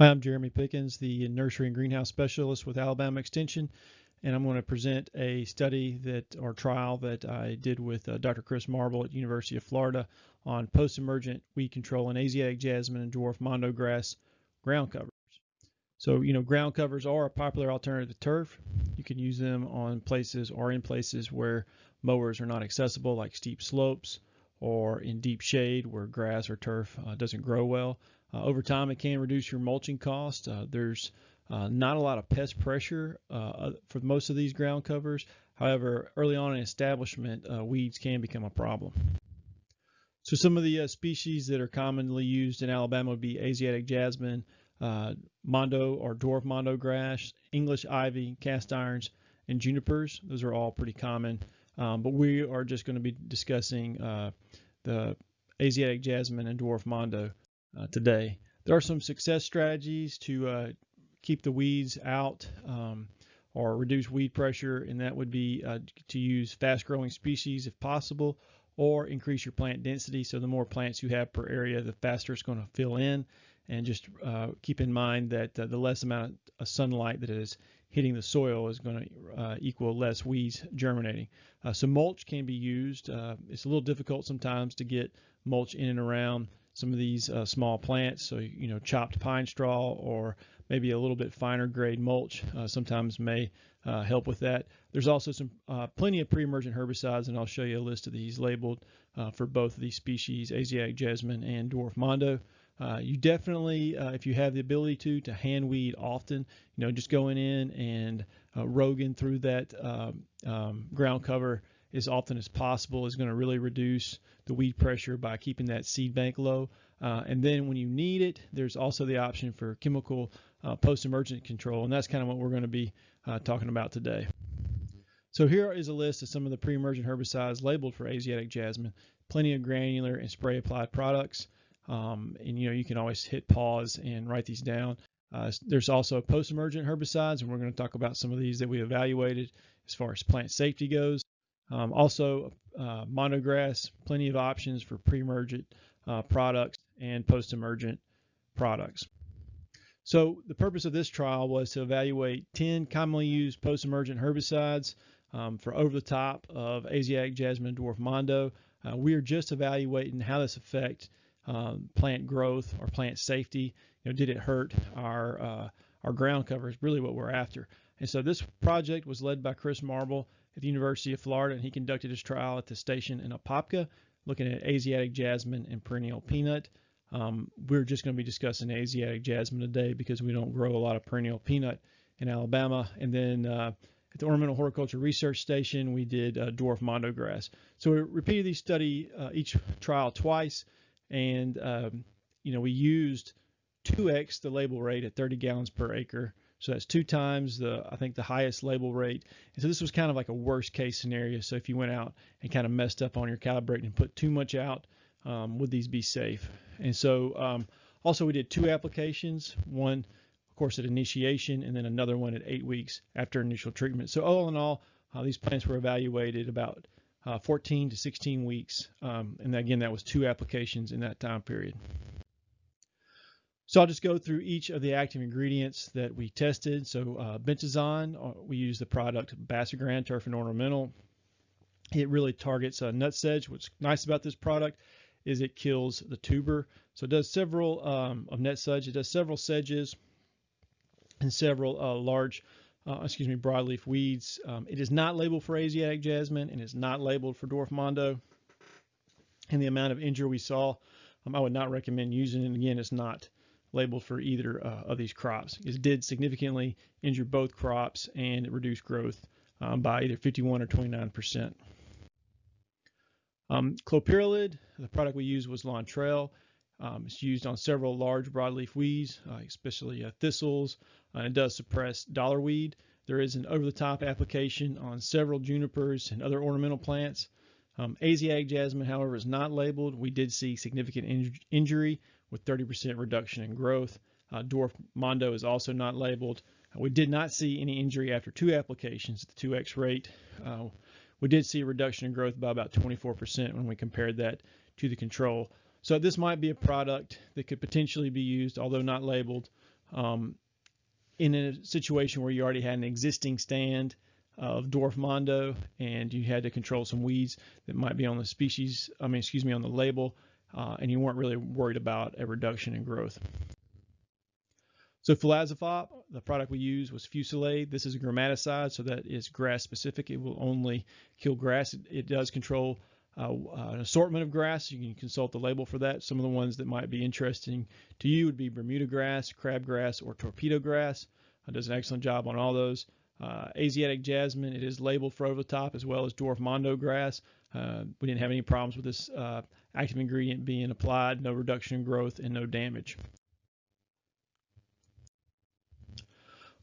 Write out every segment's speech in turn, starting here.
Hi, I'm Jeremy Pickens, the nursery and greenhouse specialist with Alabama Extension, and I'm going to present a study that or trial that I did with uh, Dr. Chris Marble at University of Florida on post-emergent weed control in Asiatic jasmine and dwarf mondo grass ground covers. So, you know, ground covers are a popular alternative to turf. You can use them on places or in places where mowers are not accessible, like steep slopes or in deep shade where grass or turf uh, doesn't grow well. Uh, over time, it can reduce your mulching cost. Uh, there's uh, not a lot of pest pressure uh, for most of these ground covers. However, early on in establishment, uh, weeds can become a problem. So some of the uh, species that are commonly used in Alabama would be Asiatic jasmine, mondo or dwarf mondo grass, English ivy, cast irons, and junipers. Those are all pretty common. Um, but we are just going to be discussing the Asiatic jasmine and dwarf mondo uh, today. There are some success strategies to uh, keep the weeds out um, or reduce weed pressure, and that would be uh, to use fast growing species if possible or increase your plant density. So the more plants you have per area, the faster it's going to fill in. And just uh, keep in mind that uh, the less amount of sunlight that is hitting the soil is going to uh, equal less weeds germinating. Uh, so mulch can be used. Uh, it's a little difficult sometimes to get mulch in and around some of these uh, small plants. So, you know, chopped pine straw or maybe a little bit finer grade mulch uh, sometimes may uh, help with that. There's also some uh, plenty of pre-emergent herbicides, and I'll show you a list of these labeled uh, for both of these species, Asiatic jasmine and dwarf mondo. Uh, you definitely, if you have the ability to, to hand weed often, you know, just going in and roguing through that um, um, ground cover as often as possible is going to really reduce the weed pressure by keeping that seed bank low. Uh, and then when you need it, there's also the option for chemical uh, post-emergent control, and that's kind of what we're going to be uh, talking about today. So here is a list of some of the pre-emergent herbicides labeled for Asiatic jasmine. Plenty of granular and spray applied products. Um, and you know you can always hit pause and write these down. Uh, there's also post-emergent herbicides, and we're going to talk about some of these that we evaluated as far as plant safety goes. Um, also, uh, mondo grass, plenty of options for pre-emergent uh, products and post-emergent products. So the purpose of this trial was to evaluate 10 commonly used post-emergent herbicides um, for over the top of Asiatic jasmine dwarf mondo. Uh, we are just evaluating how this affect um, plant growth or plant safety. You know, did it hurt our uh, our ground cover is really what we're after. And so this project was led by Chris Marble at the University of Florida, and he conducted his trial at the station in Apopka, looking at Asiatic jasmine and perennial peanut. Um, we're just going to be discussing Asiatic jasmine today because we don't grow a lot of perennial peanut in Alabama. And then uh, at the Ornamental Horticulture Research Station, we did uh, dwarf mondo grass. So we repeated these study uh, each trial twice, and um, you know we used 2x the label rate at 30 gallons per acre so that's two times the, I think, the highest label rate. And so this was kind of like a worst case scenario. So if you went out and kind of messed up on your calibrating and put too much out, um, would these be safe? And so um, also we did two applications, one, of course, at initiation, and then another one at eight weeks after initial treatment. So all in all, uh, these plants were evaluated about uh, 14 to 16 weeks. Um, and again, that was two applications in that time period. So I'll just go through each of the active ingredients that we tested. So uh, bentazon, uh, we use the product Basagran Turf and Ornamental. It really targets uh, nut sedge. What's nice about this product is it kills the tuber. So it does several um, of nut sedge. It does several sedges and several uh, large, uh, excuse me, broadleaf weeds. Um, it is not labeled for Asiatic jasmine and is not labeled for dwarf mondo. And the amount of injury we saw, um, I would not recommend using it. Again, it's not labeled for either uh, of these crops. It did significantly injure both crops and it reduced growth um, by either 51 or 29 percent. Um, clopyralid, the product we used was Lontrel. Um, it's used on several large broadleaf weeds, uh, especially uh, thistles, uh, and does suppress dollar weed. There is an over-the-top application on several junipers and other ornamental plants. Um, Asiatic jasmine, however, is not labeled. We did see significant in injury with 30% reduction in growth. Uh, dwarf mondo is also not labeled. Uh, we did not see any injury after two applications at the 2x rate. Uh, we did see a reduction in growth by about 24% when we compared that to the control. So this might be a product that could potentially be used, although not labeled, um, in a situation where you already had an existing stand of dwarf mondo and you had to control some weeds that might be on the species, I mean, excuse me, on the label, uh, and you weren't really worried about a reduction in growth. So fluazifop, the product we use was Fusilade. This is a gramaticide, so that is grass specific. It will only kill grass. It, it does control uh, an assortment of grass. You can consult the label for that. Some of the ones that might be interesting to you would be Bermuda grass, crabgrass, or torpedo grass. It does an excellent job on all those. Uh, Asiatic jasmine, it is labeled for over the top as well as dwarf mondo grass. Uh, we didn't have any problems with this uh, active ingredient being applied, no reduction in growth and no damage.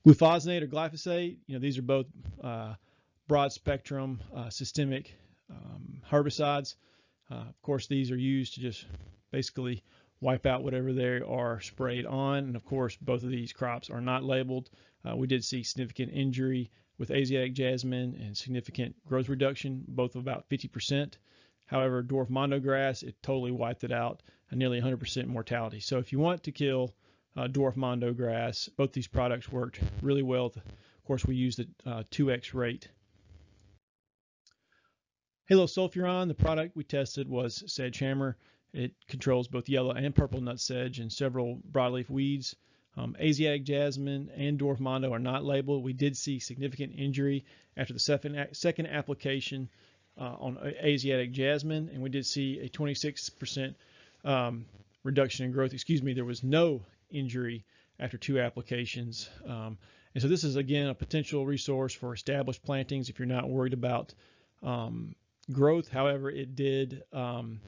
Glufosinate or glyphosate, you know, these are both uh, broad spectrum uh, systemic um, herbicides. Uh, of course, these are used to just basically wipe out whatever they are sprayed on. And of course, both of these crops are not labeled. Uh, we did see significant injury with Asiatic jasmine and significant growth reduction, both of about 50%. However, dwarf mondo grass, it totally wiped it out, a nearly 100% mortality. So if you want to kill uh, dwarf mondo grass. Both these products worked really well. Of course, we used the uh, 2x rate. Halosulfuron, the product we tested was SedgeHammer. It controls both yellow and purple nut sedge and several broadleaf weeds. Um, Asiatic jasmine and dwarf mondo are not labeled. We did see significant injury after the second, second application uh, on Asiatic jasmine, and we did see a 26% um, reduction in growth. Excuse me, there was no injury after two applications. Um, and so this is again a potential resource for established plantings if you're not worried about um, growth. However, it did um,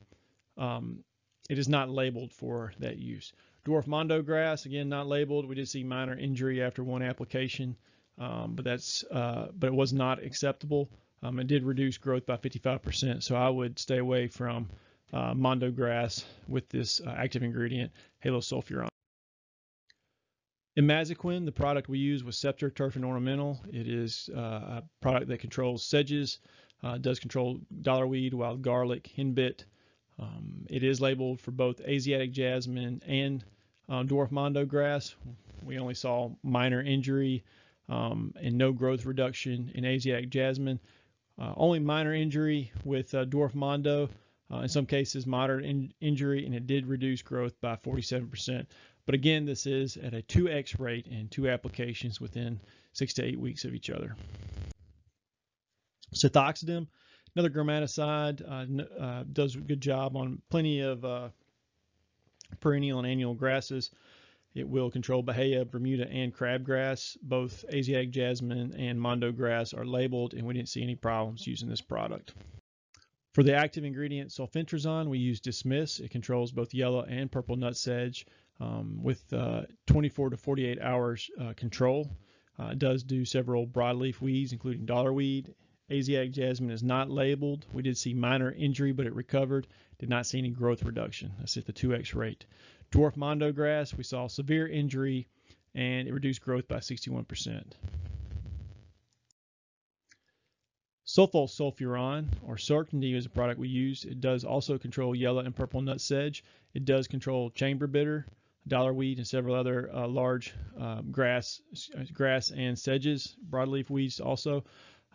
um it is not labeled for that use. Dwarf mondo grass again not labeled. We did see minor injury after one application, um, but that's uh, but it was not acceptable. Um, it did reduce growth by 55%. So I would stay away from uh, mondo grass with this uh, active ingredient, halosulfuron. Imazaquin, the product we use was Scepter Turf and Ornamental. It is uh, a product that controls sedges, uh, does control dollarweed, wild garlic, henbit. Um, it is labeled for both Asiatic jasmine and uh, dwarf mondo grass. We only saw minor injury um, and no growth reduction in Asiatic jasmine. Uh, only minor injury with uh, dwarf mondo. Uh, in some cases, moderate in injury, and it did reduce growth by 47%. But again, this is at a 2x rate and two applications within six to eight weeks of each other. Sethoxydim, another gramaticide, uh, uh, does a good job on plenty of uh, perennial and annual grasses. It will control Bahia, Bermuda, and crabgrass. Both Asiatic jasmine and Mondo grass are labeled, and we didn't see any problems using this product. For the active ingredient sulfentrazone, we use Dismiss. It controls both yellow and purple nut sedge um, with uh, 24 to 48 hours uh, control. Uh, it does do several broadleaf weeds, including dollarweed. Asiatic jasmine is not labeled. We did see minor injury, but it recovered. Did not see any growth reduction. That's at the 2x rate. Dwarf mondo grass, we saw severe injury and it reduced growth by 61%. Sulfosulfuron, or Certainty, is a product we use. It does also control yellow and purple nut sedge. It does control chamber bitter, dollarweed, and several other uh, large um, grass, grass and sedges, broadleaf weeds also.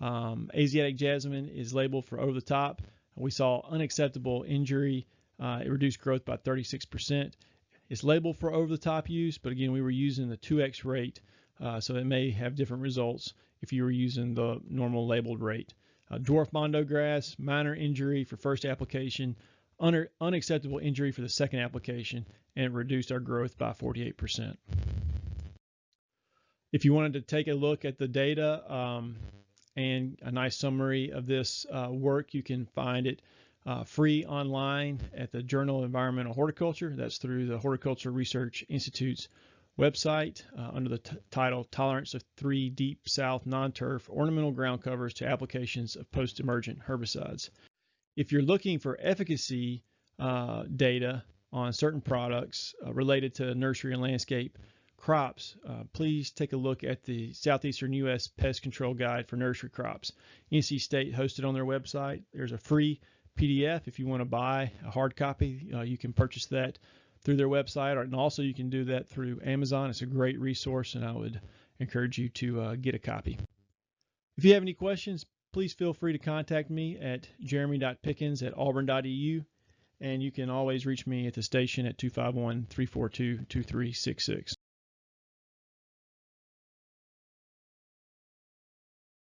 Um, Asiatic jasmine is labeled for over the top. We saw unacceptable injury. Uh, it reduced growth by 36%. It's labeled for over the top use, but again, we were using the 2x rate, uh, so it may have different results if you were using the normal labeled rate. Uh, dwarf mondo grass, minor injury for first application, un unacceptable injury for the second application, and it reduced our growth by 48%. If you wanted to take a look at the data um, and a nice summary of this uh, work, you can find it uh, free online at the Journal of Environmental Horticulture. That's through the Horticulture Research Institute's website uh, under the title Tolerance of Three Deep South Non-Turf Ornamental Ground Covers to Applications of Post-Emergent Herbicides. If you're looking for efficacy uh, data on certain products uh, related to nursery and landscape crops, uh, please take a look at the Southeastern U.S. Pest Control Guide for Nursery Crops. NC State hosted on their website. There's a free PDF if you want to buy a hard copy. Uh, you can purchase that through their website, and also you can do that through Amazon. It's a great resource, and I would encourage you to uh, get a copy. If you have any questions, please feel free to contact me at jeremy.pickens at auburn.edu, and you can always reach me at the station at 251 342 2366.